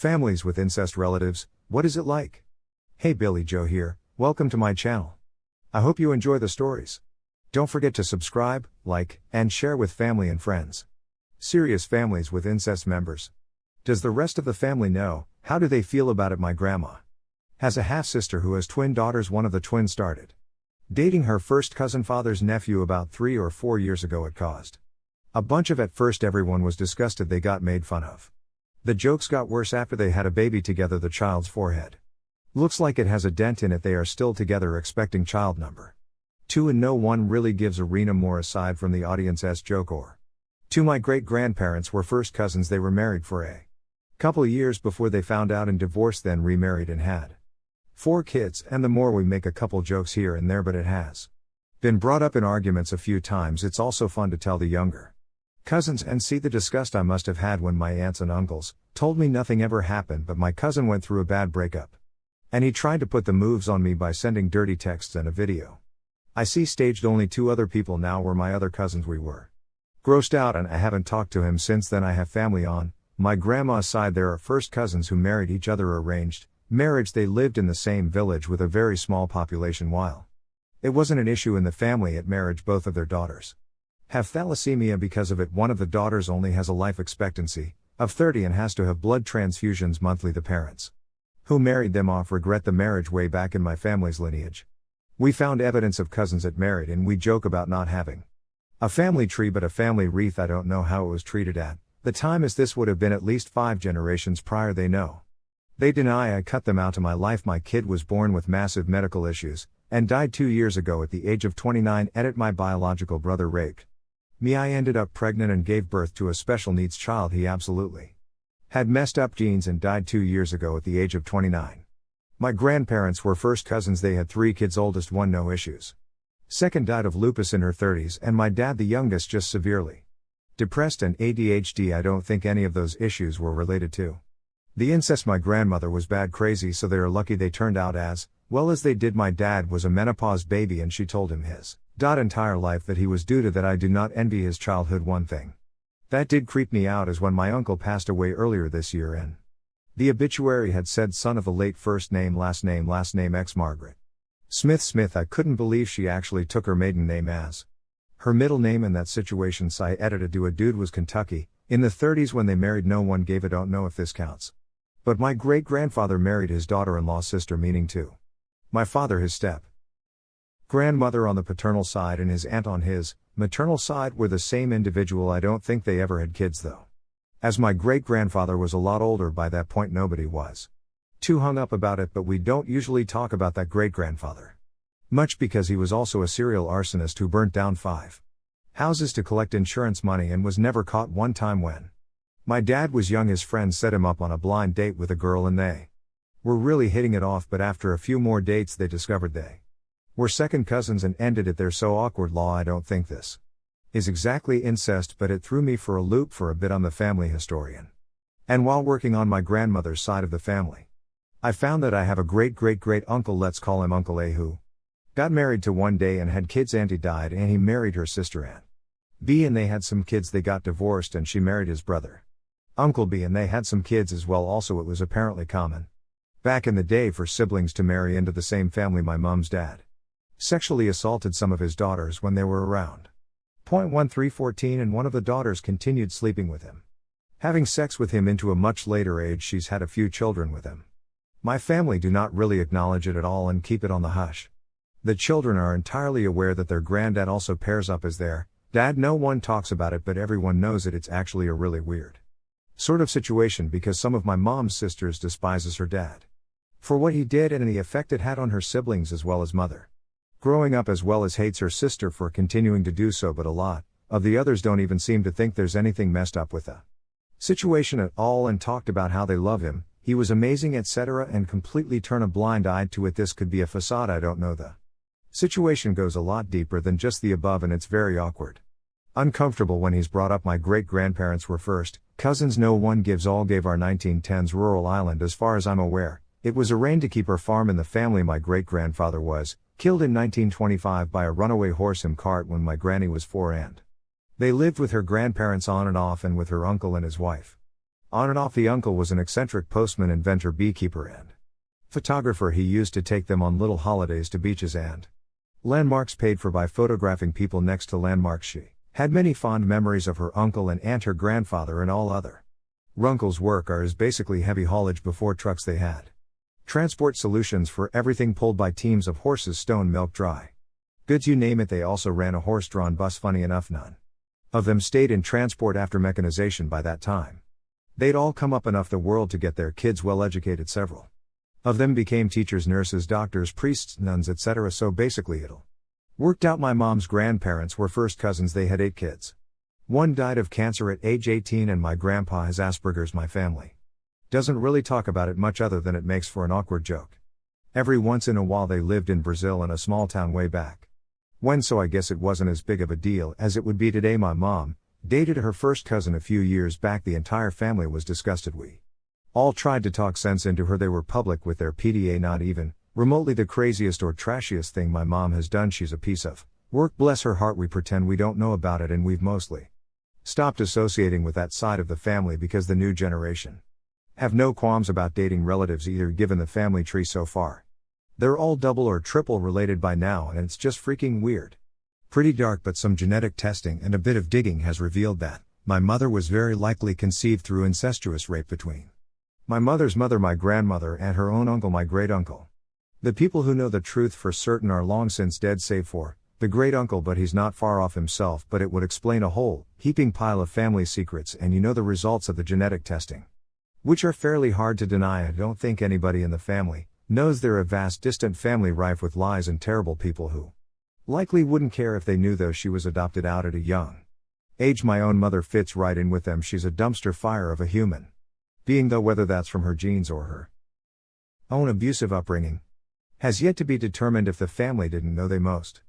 Families with incest relatives, what is it like? Hey Billy Joe here, welcome to my channel. I hope you enjoy the stories. Don't forget to subscribe, like, and share with family and friends. Serious families with incest members. Does the rest of the family know? How do they feel about it? My grandma has a half sister who has twin daughters. One of the twins started dating her first cousin father's nephew about three or four years ago. It caused a bunch of at first everyone was disgusted they got made fun of. The jokes got worse after they had a baby together, the child's forehead. Looks like it has a dent in it, they are still together, expecting child number. 2 and no one really gives a Rena more aside from the audience's joke or. 2 My great grandparents were first cousins, they were married for a couple years before they found out and divorced, then remarried and had four kids, and the more we make a couple jokes here and there, but it has been brought up in arguments a few times, it's also fun to tell the younger cousins and see the disgust I must have had when my aunts and uncles told me nothing ever happened, but my cousin went through a bad breakup. And he tried to put the moves on me by sending dirty texts and a video. I see staged only two other people now were my other cousins we were. Grossed out and I haven't talked to him since then I have family on, my grandma's side there are first cousins who married each other arranged, marriage they lived in the same village with a very small population while. It wasn't an issue in the family at marriage both of their daughters have thalassemia because of it. One of the daughters only has a life expectancy of 30 and has to have blood transfusions monthly. The parents who married them off regret the marriage way back in my family's lineage. We found evidence of cousins that married and we joke about not having a family tree but a family wreath. I don't know how it was treated at the time as this would have been at least five generations prior. They know. They deny I cut them out of my life. My kid was born with massive medical issues and died two years ago at the age of 29. Edit my biological brother raped me, I ended up pregnant and gave birth to a special needs child. He absolutely had messed up genes and died two years ago at the age of 29. My grandparents were first cousins, they had three kids, oldest one, no issues. Second died of lupus in her 30s, and my dad, the youngest, just severely depressed and ADHD. I don't think any of those issues were related to the incest. My grandmother was bad crazy, so they are lucky they turned out as well as they did. My dad was a menopause baby, and she told him his dot entire life that he was due to that I do not envy his childhood one thing. That did creep me out as when my uncle passed away earlier this year and the obituary had said son of a late first name last name last name ex Margaret. Smith Smith I couldn't believe she actually took her maiden name as her middle name in that situation I edited do a dude was Kentucky, in the 30s when they married no one gave a don't know if this counts. But my great grandfather married his daughter in law sister meaning too. My father his step grandmother on the paternal side and his aunt on his maternal side were the same individual. I don't think they ever had kids though. As my great grandfather was a lot older by that point, nobody was too hung up about it, but we don't usually talk about that great grandfather. Much because he was also a serial arsonist who burnt down five houses to collect insurance money and was never caught one time when my dad was young. His friends set him up on a blind date with a girl and they were really hitting it off, but after a few more dates, they discovered they we're second cousins and ended it there so awkward law I don't think this is exactly incest but it threw me for a loop for a bit I'm the family historian. And while working on my grandmother's side of the family, I found that I have a great great great uncle let's call him Uncle A who got married to one day and had kids auntie died and he married her sister Aunt B and they had some kids they got divorced and she married his brother. Uncle B and they had some kids as well also it was apparently common back in the day for siblings to marry into the same family my mom's dad sexually assaulted some of his daughters when they were around. Point 1314 and one of the daughters continued sleeping with him. Having sex with him into a much later age, she's had a few children with him. My family do not really acknowledge it at all and keep it on the hush. The children are entirely aware that their granddad also pairs up as their dad. No one talks about it, but everyone knows it. It's actually a really weird sort of situation because some of my mom's sisters despises her dad for what he did and the effect it had on her siblings as well as mother growing up as well as hates her sister for continuing to do so, but a lot of the others don't even seem to think there's anything messed up with the situation at all and talked about how they love him, he was amazing, etc., and completely turn a blind eye to it. This could be a facade, I don't know. The situation goes a lot deeper than just the above, and it's very awkward. Uncomfortable when he's brought up my great grandparents were first, cousins no one gives all gave our 1910s rural island as far as I'm aware. It was arranged to keep her farm in the family my great grandfather was, Killed in 1925 by a runaway horse and cart when my granny was four and they lived with her grandparents on and off and with her uncle and his wife. On and off, the uncle was an eccentric postman, inventor, beekeeper, and photographer. He used to take them on little holidays to beaches and landmarks paid for by photographing people next to landmarks. She had many fond memories of her uncle and aunt, her grandfather, and all other. Runkle's work are is basically heavy haulage before trucks they had. Transport solutions for everything pulled by teams of horses, stone milk dry. Goods you name it, they also ran a horse drawn bus, funny enough, none of them stayed in transport after mechanization by that time. They'd all come up enough the world to get their kids well educated, several of them became teachers, nurses, doctors, priests, nuns, etc. So basically, it'll worked out my mom's grandparents were first cousins, they had eight kids. One died of cancer at age 18, and my grandpa has Asperger's. My family doesn't really talk about it much other than it makes for an awkward joke. Every once in a while, they lived in Brazil in a small town way back when, so I guess it wasn't as big of a deal as it would be today. My mom dated her first cousin a few years back. The entire family was disgusted. We all tried to talk sense into her. They were public with their PDA, not even remotely the craziest or trashiest thing my mom has done. She's a piece of work. Bless her heart, we pretend we don't know about it, and we've mostly stopped associating with that side of the family because the new generation have no qualms about dating relatives either, given the family tree so far. They're all double or triple related by now, and it's just freaking weird. Pretty dark, but some genetic testing and a bit of digging has revealed that my mother was very likely conceived through incestuous rape between my mother's mother, my grandmother, and her own uncle, my great uncle. The people who know the truth for certain are long since dead, save for the great uncle, but he's not far off himself. But it would explain a whole heaping pile of family secrets, and you know the results of the genetic testing, which are fairly hard to deny. I don't think anybody in the family knows they're a vast distant family rife with lies and terrible people who likely wouldn't care if they knew though she was adopted out at a young age. My own mother fits right in with them. She's a dumpster fire of a human being though whether that's from her genes or her own abusive upbringing has yet to be determined. If the family didn't know they most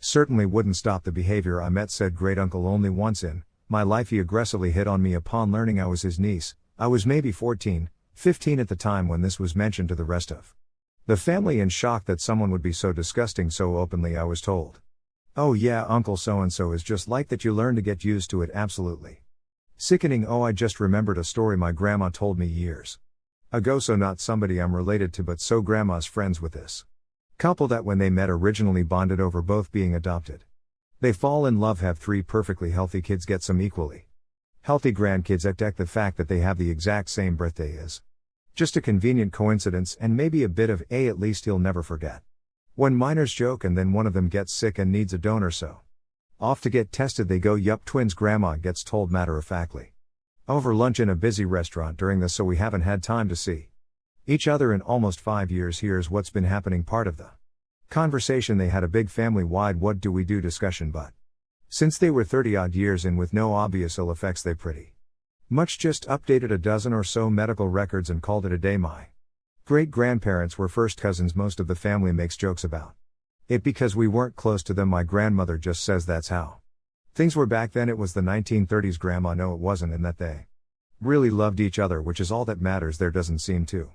certainly wouldn't stop the behavior I met said great uncle. Only once in my life he aggressively hit on me. Upon learning I was his niece I was maybe 14 15 at the time when this was mentioned to the rest of the family in shock that someone would be so disgusting so openly, I was told. Oh, yeah, Uncle so and so is just like that, you learn to get used to it, absolutely. Sickening, oh, I just remembered a story my grandma told me years ago, so not somebody I'm related to, but so grandma's friends with this couple that when they met originally bonded over both being adopted. They fall in love, have three perfectly healthy kids, get some equally healthy grandkids, deck the fact that they have the exact same birthday is just a convenient coincidence and maybe a bit of a at least he'll never forget. When minors joke and then one of them gets sick and needs a donor so. Off to get tested they go yup twins grandma gets told matter of factly. Over lunch in a busy restaurant during this so we haven't had time to see each other in almost five years here's what's been happening part of the conversation they had a big family wide what do we do discussion but since they were 30 odd years in with no obvious ill effects they pretty much just updated a dozen or so medical records and called it a day. My great grandparents were first cousins, most of the family makes jokes about it because we weren't close to them. My grandmother just says that's how things were back then. It was the 1930s, grandma. No, it wasn't, and that they really loved each other, which is all that matters. There doesn't seem to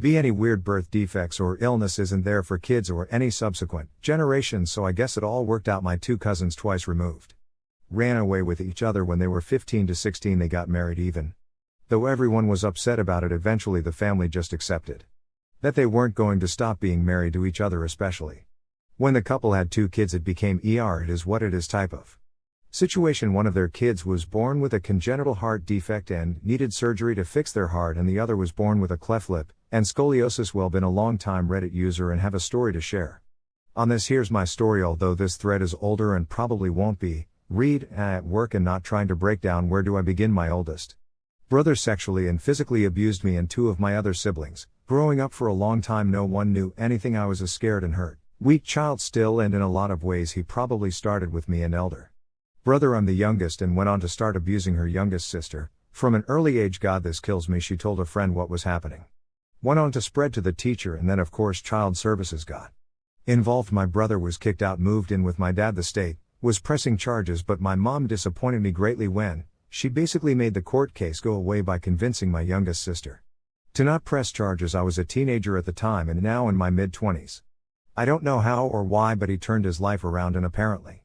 be any weird birth defects or illness isn't there for kids or any subsequent generations, so I guess it all worked out. My two cousins twice removed ran away with each other when they were 15 to 16, they got married even. Though everyone was upset about it, eventually the family just accepted that they weren't going to stop being married to each other, especially when the couple had two kids. It became ER, it is what it is type of situation. One of their kids was born with a congenital heart defect and needed surgery to fix their heart, and the other was born with a cleft lip and scoliosis. Well, been a long time Reddit user and have a story to share. On this, here's my story. Although this thread is older and probably won't be Read, uh, at work and not trying to break down where do I begin. My oldest brother sexually and physically abused me and two of my other siblings. Growing up for a long time, no one knew anything. I was a scared and hurt, weak child still, and in a lot of ways, he probably started with me and elder brother. I'm the youngest and went on to start abusing her youngest sister. From an early age, God, this kills me. She told a friend what was happening. Went on to spread to the teacher, and then, of course, child services got involved. My brother was kicked out, moved in with my dad, the state, was pressing charges, but my mom disappointed me greatly when she basically made the court case go away by convincing my youngest sister to not press charges. I was a teenager at the time and now in my mid 20s. I don't know how or why, but he turned his life around and apparently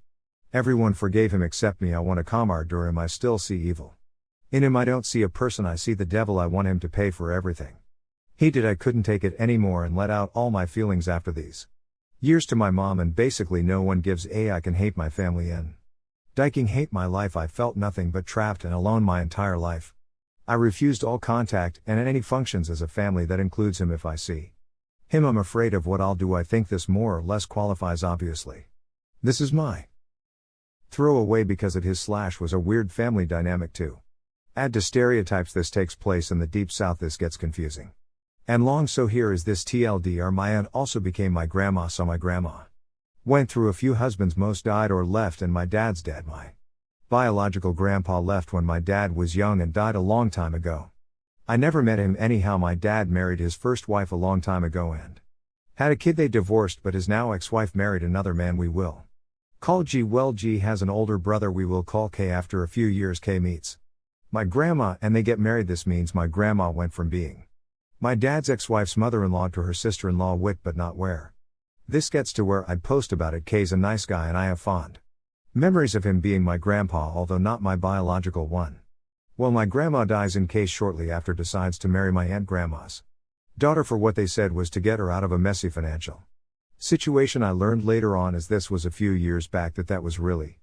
everyone forgave him except me. I want a calm during him I still see evil In him, I don't see a person, I see the devil, I want him to pay for everything. He did, I couldn't take it anymore and let out all my feelings after these years to my mom, and basically no one gives a I can hate my family in. Diking hate my life, I felt nothing but trapped and alone my entire life. I refused all contact and any functions as a family that includes him if I see him. I'm afraid of what I'll do. I think this more or less qualifies, obviously. This is my throw away because it his slash was a weird family dynamic too. Add to stereotypes this takes place in the deep south this gets confusing. And long so here is this TLDR my aunt also became my grandma so my grandma went through a few husbands most died or left and my dad's dad my biological grandpa left when my dad was young and died a long time ago. I never met him anyhow. My dad married his first wife a long time ago and had a kid. They divorced but his now ex-wife married another man we will call G. Well G has an older brother we will call K. After a few years K meets my grandma and they get married. This means my grandma went from being my dad's ex wife's mother in law to her sister in law, wit but not where. This gets to where I'd post about it. K's a nice guy and I have fond memories of him being my grandpa, although not my biological one. Well, my grandma dies in case shortly after decides to marry my aunt grandma's daughter for what they said was to get her out of a messy financial situation. I learned later on as this was a few years back that that was really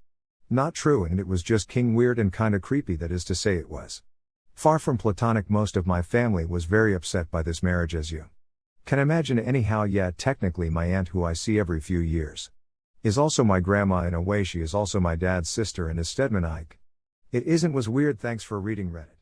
not true, and it was just king weird and kinda creepy, that is to say, it was. Far from platonic, most of my family was very upset by this marriage, as you can imagine, anyhow. Yeah, technically, my aunt, who I see every few years, is also my grandma in a way, she is also my dad's sister and is Stedman Ike. It isn't was weird, thanks for reading Reddit.